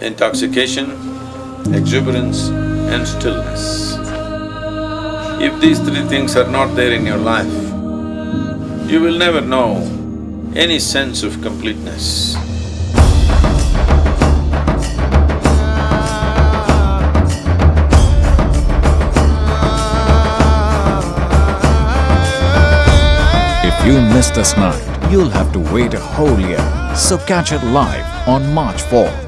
intoxication, exuberance and stillness. If these three things are not there in your life, you will never know any sense of completeness. If you miss this night, you'll have to wait a whole year. So catch it live on March 4th.